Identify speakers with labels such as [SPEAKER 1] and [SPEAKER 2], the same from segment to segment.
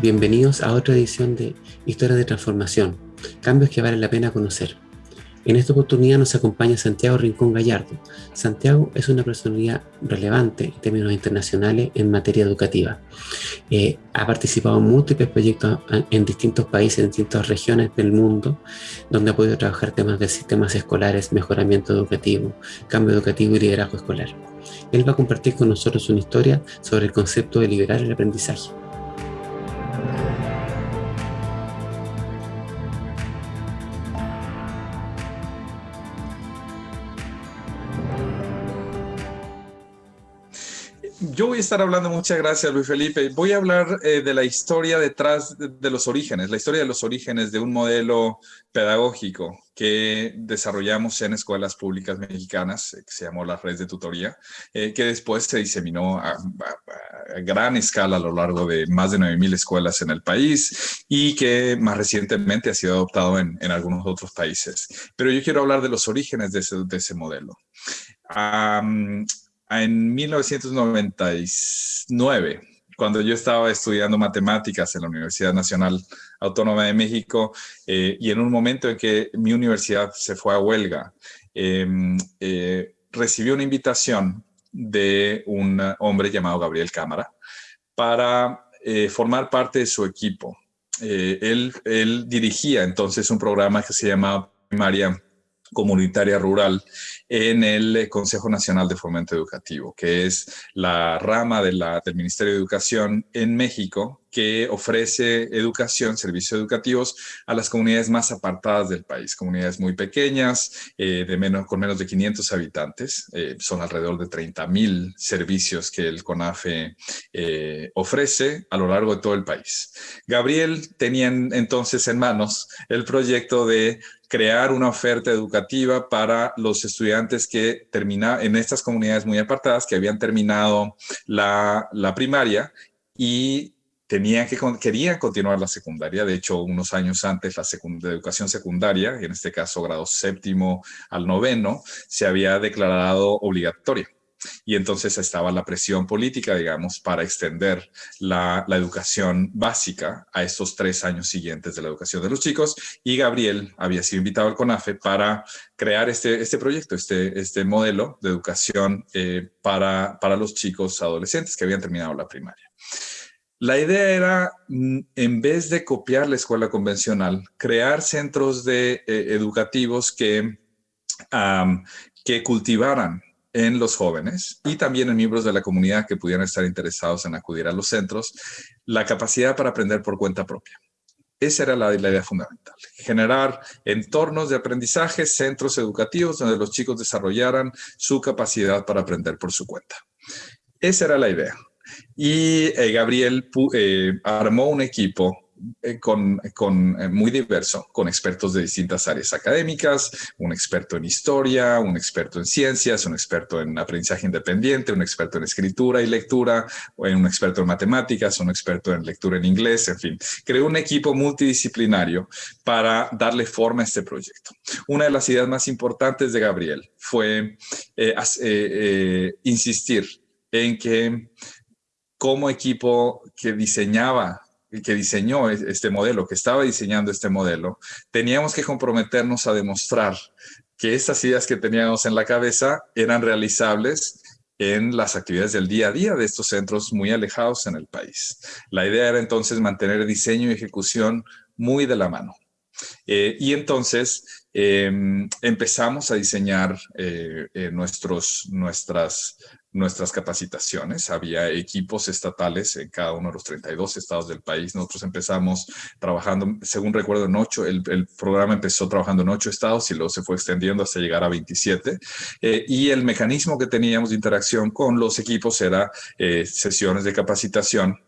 [SPEAKER 1] bienvenidos a otra edición de Historias de Transformación, cambios que vale la pena conocer. En esta oportunidad nos acompaña Santiago Rincón Gallardo. Santiago es una personalidad relevante en términos internacionales en materia educativa. Eh, ha participado en múltiples proyectos en distintos países, en distintas regiones del mundo, donde ha podido trabajar temas de sistemas escolares, mejoramiento educativo, cambio educativo y liderazgo escolar. Él va a compartir con nosotros una historia sobre el concepto de liberar el aprendizaje. Thank you.
[SPEAKER 2] Yo voy a estar hablando, muchas gracias Luis Felipe, voy a hablar eh, de la historia detrás de, los orígenes, la historia de los orígenes de un modelo pedagógico que desarrollamos en escuelas públicas mexicanas, eh, que se llamó la red de tutoría, eh, que después se diseminó a, gran escala a lo largo de más de 9.000 escuelas en el país y que más recientemente ha sido adoptado en, algunos otros países. Pero yo quiero hablar de los orígenes de ese, modelo en 1999, cuando yo estaba estudiando matemáticas en la Universidad Nacional Autónoma de México eh, y en un momento en que mi universidad se fue a huelga, em, eh, recibí una invitación de un hombre llamado Gabriel Cámara para eh, formar parte de su equipo. él, él dirigía entonces un programa que se llamaba Primaria Comunitaria Rural en el eh, Consejo Nacional de Fomento Educativo, que es la rama de la, del Ministerio de Educación en México que ofrece educación, servicios educativos a las comunidades más apartadas del país, comunidades muy pequeñas, eh, de menos, con menos de 500 habitantes. Eh, son alrededor de 30 mil servicios que el CONAFE ofrece a lo largo de todo el país. Gabriel tenía entonces en manos el proyecto de crear una oferta educativa para los estudiantes que terminan en estas comunidades muy apartadas que habían terminado la, primaria y tenían que, querían continuar la secundaria. De hecho, unos años antes, la, educación secundaria, en este caso grado séptimo al noveno, se había declarado obligatoria y entonces estaba la presión política, digamos, para extender la, educación básica a estos tres años siguientes de la educación de los chicos y Gabriel había sido invitado al CONAFE para crear este, este proyecto, este, este modelo de educación eh, para los chicos adolescentes que habían terminado la primaria. La idea era, mm, en vez de copiar la escuela convencional, crear centros de, eh, educativos que, que cultivaran en los jóvenes y también en miembros de la comunidad que pudieran estar interesados en acudir a los centros, la capacidad para aprender por cuenta propia. Esa era la, idea fundamental, generar entornos de aprendizaje, centros educativos donde los chicos desarrollaran su capacidad para aprender por su cuenta. Esa era la idea. Y eh, Gabriel eh, armó un equipo eh, con, con eh, muy diverso, con expertos de distintas áreas académicas, un experto en historia, un experto en ciencias, un experto en aprendizaje independiente, un experto en escritura y lectura, un experto en matemáticas, un experto en lectura en inglés, en fin. Creó un equipo multidisciplinario para darle forma a este proyecto. Una de las ideas más importantes de Gabriel fue eh, insistir en que como equipo que diseñaba que diseñó este modelo, que estaba diseñando este modelo, teníamos que comprometernos a demostrar que estas ideas que teníamos en la cabeza eran realizables en las actividades del día a día de estos centros muy alejados en el país. La idea era entonces mantener diseño y ejecución muy de la mano. Eh, y entonces em, empezamos a diseñar eh, eh, nuestros, nuestras nuestras capacitaciones. Había equipos estatales en cada uno de los 32 estados del país. Nosotros empezamos trabajando, según recuerdo, en ocho. El, programa empezó trabajando en ocho estados y luego se fue extendiendo hasta llegar a 27. Eh, y el mecanismo que teníamos de interacción con los equipos era sesiones de capacitación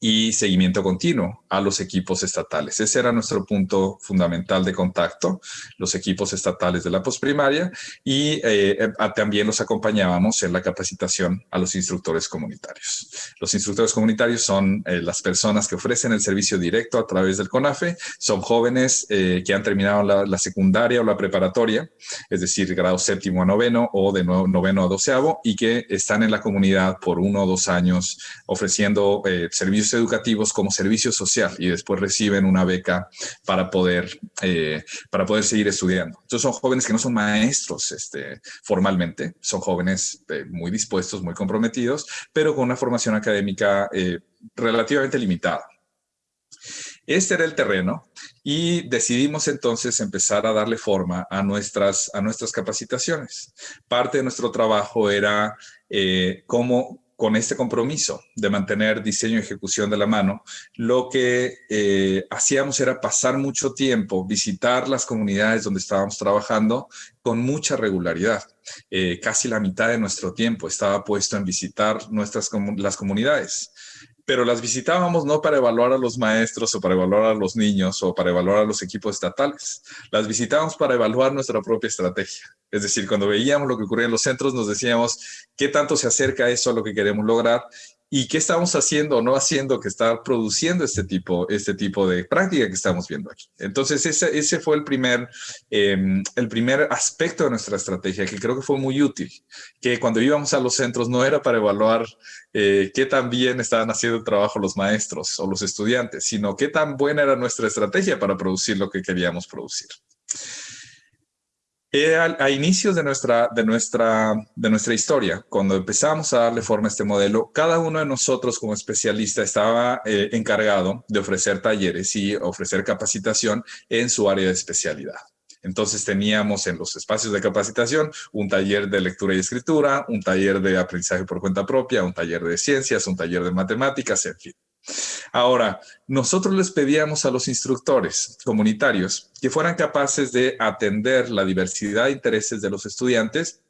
[SPEAKER 2] y seguimiento continuo a los equipos estatales. Ese era nuestro punto fundamental de contacto, los equipos estatales de la postprimaria y eh, eh, también los acompañábamos en la capacitación a los instructores comunitarios. Los instructores comunitarios son eh, las personas que ofrecen el servicio directo a través del CONAFE, son jóvenes que han terminado la, secundaria o la preparatoria, es decir, grado séptimo a noveno o de noveno a doceavo y que están en la comunidad por uno o dos años ofreciendo servicios educativos como servicio social y después reciben una beca para poder, eh, para poder seguir estudiando. Entonces son jóvenes que no son maestros este, formalmente, son jóvenes eh, muy dispuestos, muy comprometidos, pero con una formación académica relativamente limitada. Este era el terreno y decidimos entonces empezar a darle forma a nuestras, a nuestras capacitaciones. Parte de nuestro trabajo era eh, cómo con este compromiso de mantener diseño y ejecución de la mano, lo que eh, hacíamos era pasar mucho tiempo, visitar las comunidades donde estábamos trabajando con mucha regularidad. Eh, casi la mitad de nuestro tiempo estaba puesto en visitar nuestras las comunidades pero las visitábamos no para evaluar a los maestros o para evaluar a los niños o para evaluar a los equipos estatales. Las visitábamos para evaluar nuestra propia estrategia. Es decir, cuando veíamos lo que ocurría en los centros, nos decíamos qué tanto se acerca eso a lo que queremos lograr y qué estamos haciendo o no haciendo que está produciendo este tipo, este tipo de práctica que estamos viendo aquí. Entonces, ese, ese fue el primer, em, el primer aspecto de nuestra estrategia que creo que fue muy útil, que cuando íbamos a los centros no era para evaluar eh, qué tan bien estaban haciendo el trabajo los maestros o los estudiantes, sino qué tan buena era nuestra estrategia para producir lo que queríamos producir. A, inicios de nuestra, de, nuestra, de nuestra historia, cuando empezamos a darle forma a este modelo, cada uno de nosotros como especialista estaba eh, encargado de ofrecer talleres y ofrecer capacitación en su área de especialidad. Entonces teníamos en los espacios de capacitación un taller de lectura y escritura, un taller de aprendizaje por cuenta propia, un taller de ciencias, un taller de matemáticas, en fin. Ahora, nosotros les pedíamos a los instructores comunitarios que fueran capaces de atender la diversidad de intereses de los estudiantes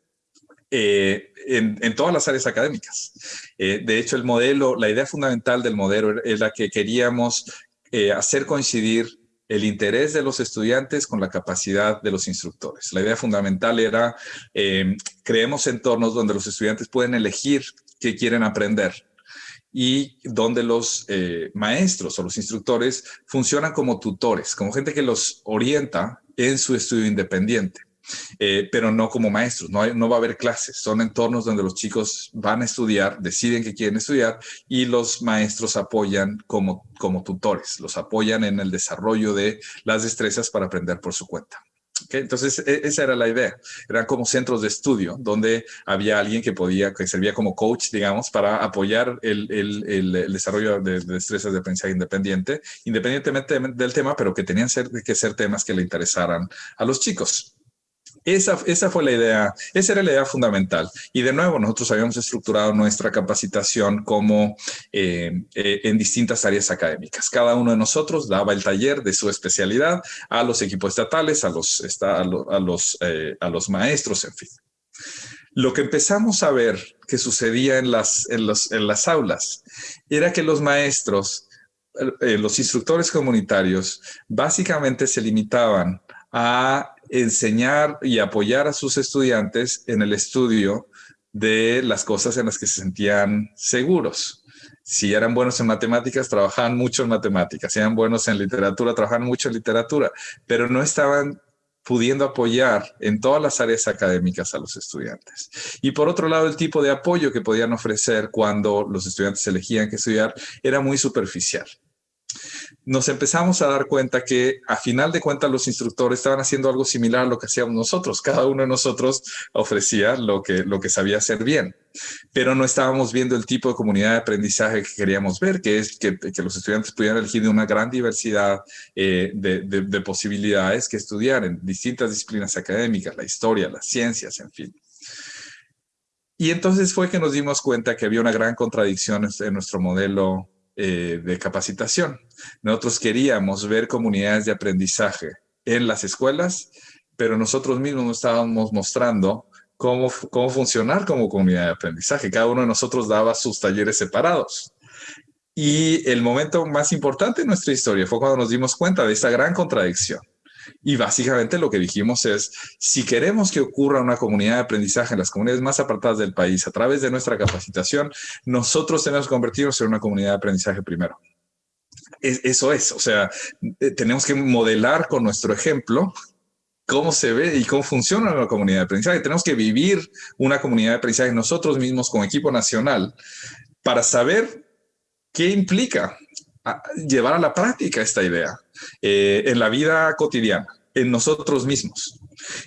[SPEAKER 2] eh, en, todas las áreas académicas. Eh, de hecho, el modelo, la idea fundamental del modelo es la que queríamos eh, hacer coincidir el interés de los estudiantes con la capacidad de los instructores. La idea fundamental era, creemos entornos donde los estudiantes pueden elegir qué quieren aprender y donde los eh, maestros o los instructores funcionan como tutores, como gente que los orienta en su estudio independiente. Eh, pero no como maestros, no, no va a haber clases, son entornos donde los chicos van a estudiar, deciden que quieren estudiar y los maestros apoyan como, como tutores, los apoyan en el desarrollo de las destrezas para aprender por su cuenta. Entonces, e, esa era la idea. Eran como centros de estudio donde había alguien que podía, que servía como coach, digamos, para apoyar el, el, desarrollo de, destrezas de aprendizaje independiente, independientemente del tema, pero que tenían que ser temas que le interesaran a los chicos. Esa, esa, fue la idea, esa era la idea fundamental. Y de nuevo, nosotros habíamos estructurado nuestra capacitación como eh, eh, en distintas áreas académicas. Cada uno de nosotros daba el taller de su especialidad a los equipos estatales, a los, a los, eh, a los maestros, en fin. Lo que empezamos a ver que sucedía en las, en los, en las aulas era que los maestros, los instructores comunitarios, básicamente se limitaban a enseñar y apoyar a sus estudiantes en el estudio de las cosas en las que se sentían seguros. Si eran buenos en matemáticas, trabajaban mucho en matemáticas. Si eran buenos en literatura, trabajaban mucho en literatura, pero no estaban pudiendo apoyar en todas las áreas académicas a los estudiantes. Y por otro lado, el tipo de apoyo que podían ofrecer cuando los estudiantes elegían que estudiar era muy superficial nos empezamos a dar cuenta que a final de cuentas los instructores estaban haciendo algo similar a lo que hacíamos nosotros. Cada uno de nosotros ofrecía lo que, lo que sabía hacer bien, pero no estábamos viendo el tipo de comunidad de aprendizaje que queríamos ver, que es que, los estudiantes pudieran elegir de una gran diversidad eh, de, de posibilidades que estudiar en distintas disciplinas académicas, la historia, las ciencias, en fin. Y entonces fue que nos dimos cuenta que había una gran contradicción en nuestro modelo eh, de capacitación. Nosotros queríamos ver comunidades de aprendizaje en las escuelas, pero nosotros mismos nos estábamos mostrando cómo, cómo funcionar como comunidad de aprendizaje. Cada uno de nosotros daba sus talleres separados. Y el momento más importante en nuestra historia fue cuando nos dimos cuenta de esa gran contradicción. Y básicamente lo que dijimos es, si queremos que ocurra una comunidad de aprendizaje en las comunidades más apartadas del país a través de nuestra capacitación, nosotros tenemos que convertirnos en una comunidad de aprendizaje primero. eso es, o sea, eh, tenemos que modelar con nuestro ejemplo cómo se ve y cómo funciona una comunidad de aprendizaje. Tenemos que vivir una comunidad de aprendizaje nosotros mismos como equipo nacional para saber ¿qué implica llevar a la práctica esta idea eh, en la vida cotidiana, en nosotros mismos?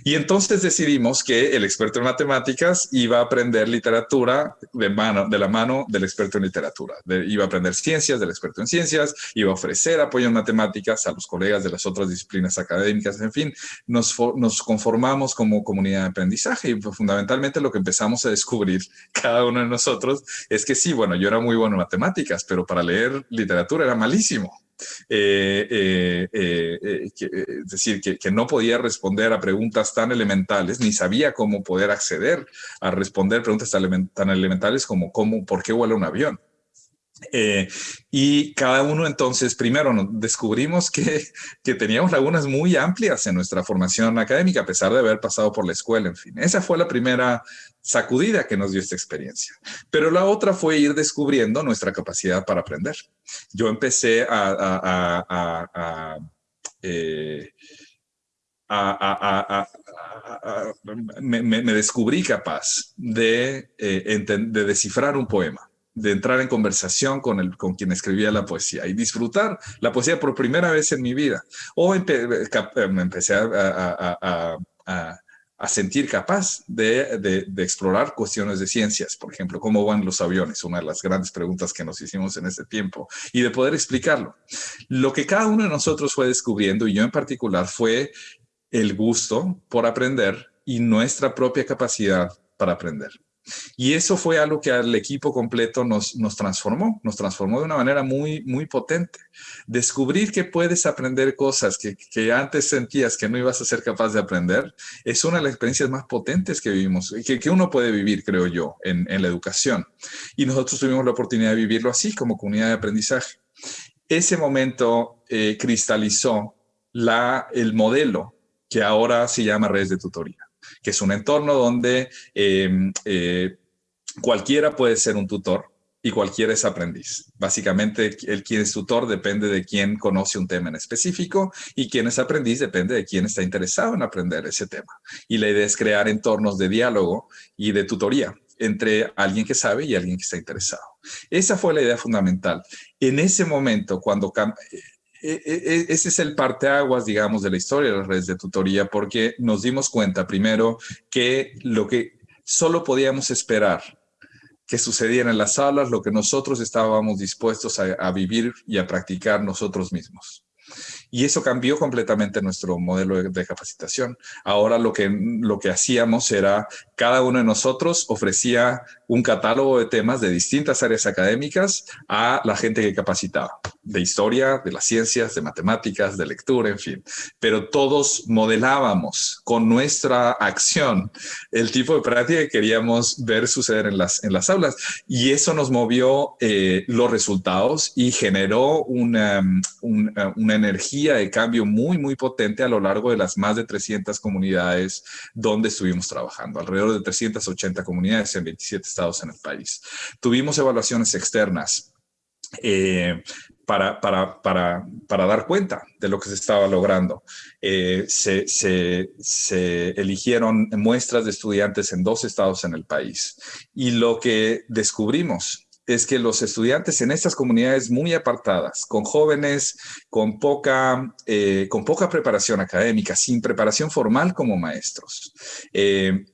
[SPEAKER 2] Y entonces decidimos que el experto en matemáticas iba a aprender literatura de, mano, de la mano del experto en literatura. iba a aprender ciencias del experto en ciencias, iba a ofrecer apoyo en matemáticas a los colegas de las otras disciplinas académicas, en fin, nos, nos conformamos como comunidad de aprendizaje y fundamentalmente lo que empezamos a descubrir cada uno de nosotros es que sí, bueno, yo era muy bueno en matemáticas, pero para leer literatura era malísimo. Eh, eh, eh, es decir, que, no podía responder a preguntas tan elementales, ni sabía cómo poder acceder a responder preguntas tan, elementales como cómo, por qué vuela un avión. Y cada uno entonces, primero descubrimos que, que, teníamos lagunas muy amplias en nuestra formación académica, a pesar de haber pasado por la escuela, en fin. Esa fue la primera sacudida que nos dio esta experiencia. Pero la otra fue ir descubriendo nuestra capacidad para aprender. Yo empecé a, me, descubrí capaz de, eh, de descifrar un poema de entrar en conversación con, el, con quien escribía la poesía y disfrutar la poesía por primera vez en mi vida. O me empecé a, a sentir capaz de, explorar cuestiones de ciencias, por ejemplo, cómo van los aviones, una de las grandes preguntas que nos hicimos en este tiempo, y de poder explicarlo. Lo que cada uno de nosotros fue descubriendo, y yo en particular, fue el gusto por aprender y nuestra propia capacidad para aprender. Y eso fue algo que al equipo completo nos, nos transformó, nos transformó de una manera muy, muy potente. Descubrir que puedes aprender cosas que, que antes sentías que no ibas a ser capaz de aprender, es una de las experiencias más potentes que vivimos, que, que uno puede vivir, creo yo, en, en la educación. Y nosotros tuvimos la oportunidad de vivirlo así, como comunidad de aprendizaje. Ese momento eh, cristalizó la, el modelo que ahora se llama redes de tutoría que es un entorno donde em, eh, cualquiera puede ser un tutor y cualquiera es aprendiz. Básicamente, el quien es tutor depende de quién conoce un tema en específico y quien es aprendiz depende de quién está interesado en aprender ese tema. Y la idea es crear entornos de diálogo y de tutoría entre alguien que sabe y alguien que está interesado. Esa fue la idea fundamental. En ese momento, cuando ese es el parteaguas, digamos, de la historia de las redes de tutoría, porque nos dimos cuenta primero que lo que solo podíamos esperar que sucediera en las aulas, lo que nosotros estábamos dispuestos a vivir y a practicar nosotros mismos. Y eso cambió completamente nuestro modelo de, capacitación. Ahora lo que, lo que hacíamos era, cada uno de nosotros ofrecía un catálogo de temas de distintas áreas académicas a la gente que capacitaba, de historia, de las ciencias, de matemáticas, de lectura, en fin. Pero todos modelábamos con nuestra acción el tipo de práctica que queríamos ver suceder en las, en las aulas. Y eso nos movió eh, los resultados y generó una, una energía de cambio muy, muy potente a lo largo de las más de 300 comunidades donde estuvimos trabajando, alrededor de 380 comunidades en 27 estados en el país. Tuvimos evaluaciones externas eh, para, para, para, para, dar cuenta de lo que se estaba logrando. Eh, se, se, se, eligieron muestras de estudiantes en dos estados en el país. Y lo que descubrimos es que los estudiantes en estas comunidades muy apartadas, con jóvenes con poca, eh, con poca preparación académica, sin preparación formal como maestros, eh,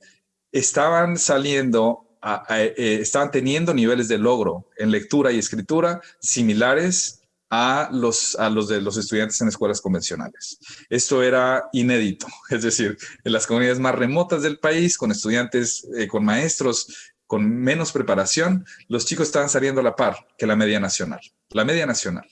[SPEAKER 2] estaban saliendo, eh, estaban teniendo niveles de logro en lectura y escritura similares a los, a los de los estudiantes en escuelas convencionales. Esto era inédito, es decir, en las comunidades más remotas del país, con estudiantes, con maestros con menos preparación, los chicos estaban saliendo a la par que la media nacional. La media nacional.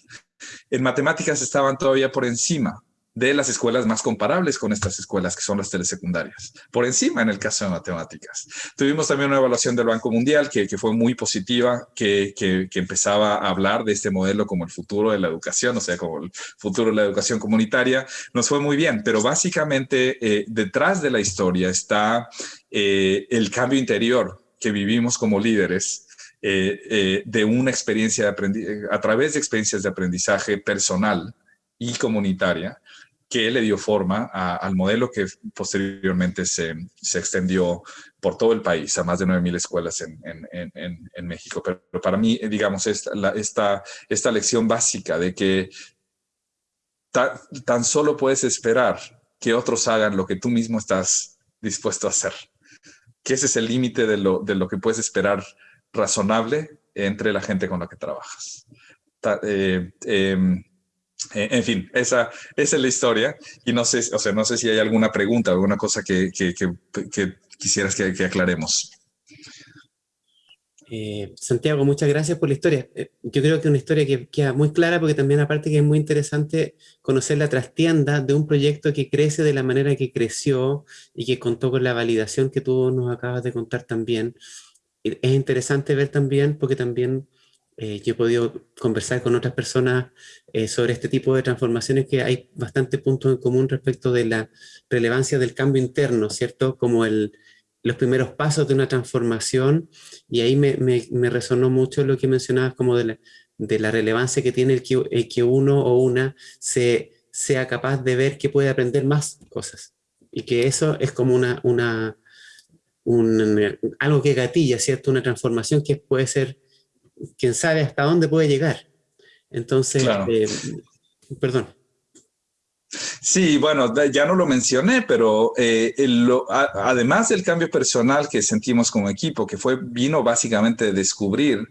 [SPEAKER 2] En matemáticas estaban todavía por encima de las escuelas más comparables con estas escuelas que son las telesecundarias. Por encima en el caso de matemáticas. Tuvimos también una evaluación del Banco Mundial que, fue muy positiva, que, empezaba a hablar de este modelo como el futuro de la educación, o sea, como el futuro de la educación comunitaria. Nos fue muy bien, pero básicamente eh, detrás de la historia está eh, el cambio interior que vivimos como líderes eh, eh, de una experiencia a través de experiencias de aprendizaje personal y comunitaria que le dio forma al modelo que posteriormente se, se, extendió por todo el país, a más de 9.000 escuelas en, en, en, México. Pero, para mí, digamos, esta, esta, esta lección básica de que tan solo puedes esperar que otros hagan lo que tú mismo estás dispuesto a hacer. Que ese es el límite de lo, de lo que puedes esperar razonable entre la gente con la que trabajas. Eh, em, eh, en fin, esa, es la historia y no sé, o sea, no sé si hay alguna pregunta, alguna cosa que, que, que, quisieras que, aclaremos.
[SPEAKER 1] Eh, Santiago, muchas gracias por la historia. yo creo que una historia que queda muy clara porque también aparte que es muy interesante conocer la trastienda de un proyecto que crece de la manera que creció y que contó con la validación que tú nos acabas de contar también es interesante ver también, porque también eh, yo he podido conversar con otras personas eh, sobre este tipo de transformaciones que hay bastantes puntos en común respecto de la relevancia del cambio interno, ¿cierto? Como el, los primeros pasos de una transformación, y ahí me, me, resonó mucho lo que mencionabas como de la, de la relevancia que tiene el que, que uno o una se, sea capaz de ver que puede aprender más cosas, y que eso es como una, una un, algo que gatilla, ¿cierto? Una transformación que puede ser, quién sabe hasta dónde puede llegar. Entonces, eh, perdón.
[SPEAKER 2] Sí, bueno, ya no lo mencioné, pero eh, además del cambio personal que sentimos como equipo, que fue, vino básicamente de descubrir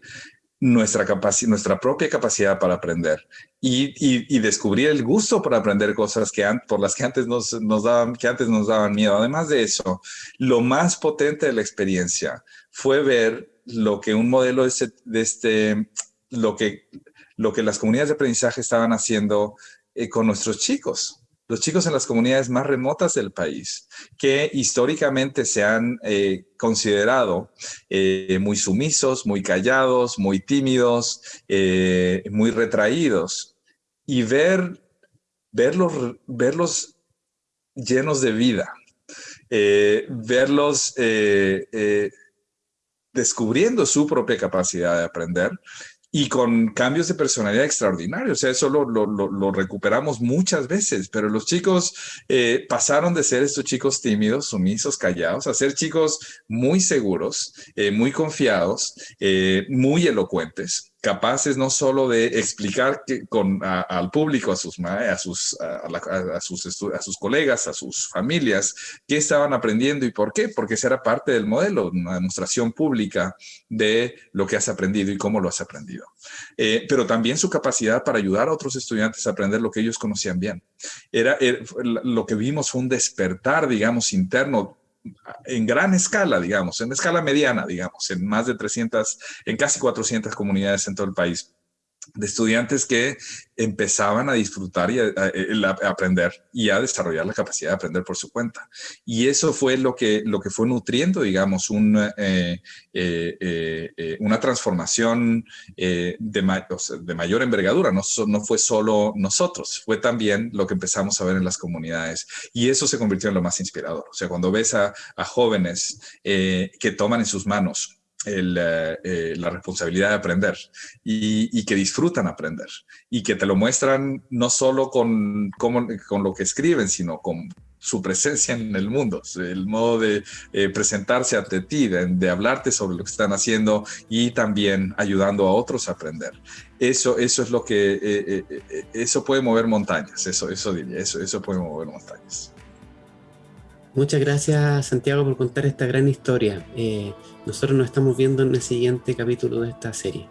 [SPEAKER 2] nuestra, nuestra propia capacidad para aprender y, descubrir el gusto por aprender cosas que por las que antes nos, daban, que antes nos daban miedo. Además de eso, lo más potente de la experiencia fue ver lo que un modelo de, de este, lo que, lo que las comunidades de aprendizaje estaban haciendo eh, con nuestros chicos los chicos en las comunidades más remotas del país, que históricamente se han eh, considerado eh, muy sumisos, muy callados, muy tímidos, muy retraídos, y ver, verlos, verlos llenos de vida, verlos descubriendo su propia capacidad de aprender, y con cambios de personalidad extraordinarios. O sea, eso lo, lo, lo, recuperamos muchas veces, pero los chicos eh, pasaron de ser estos chicos tímidos, sumisos, callados, a ser chicos muy seguros, eh, muy confiados, eh, muy elocuentes capaces no solo de explicar que con, al público, a sus, a, sus, a, sus, a sus colegas, a sus familias, qué estaban aprendiendo y por qué, porque esa era parte del modelo, una demostración pública de lo que has aprendido y cómo lo has aprendido. Eh, pero también su capacidad para ayudar a otros estudiantes a aprender lo que ellos conocían bien. Era, era lo que vimos fue un despertar, digamos, interno en gran escala, digamos, en escala mediana, digamos, en más de 300, en casi 400 comunidades en todo el país de estudiantes que empezaban a disfrutar y a, aprender y a desarrollar la capacidad de aprender por su cuenta. Y eso fue lo que, lo que fue nutriendo, digamos, un, eh, eh, eh, una transformación de, de, mayor envergadura. No, no fue solo nosotros, fue también lo que empezamos a ver en las comunidades. Y eso se convirtió en lo más inspirador. O sea, cuando ves a, a jóvenes que toman en sus manos eh, eh, la responsabilidad de aprender y, que disfrutan aprender y que te lo muestran no solo con, con, lo que escriben, sino con su presencia en el mundo, el modo de eh, presentarse ante ti, de, hablarte sobre lo que están haciendo y también ayudando a otros a aprender. Eso, eso es lo que, eso puede mover montañas, eso, eso diría, eso, eso puede mover montañas.
[SPEAKER 1] Muchas gracias Santiago por contar esta gran historia. Eh, nosotros nos estamos viendo en el siguiente capítulo de esta serie.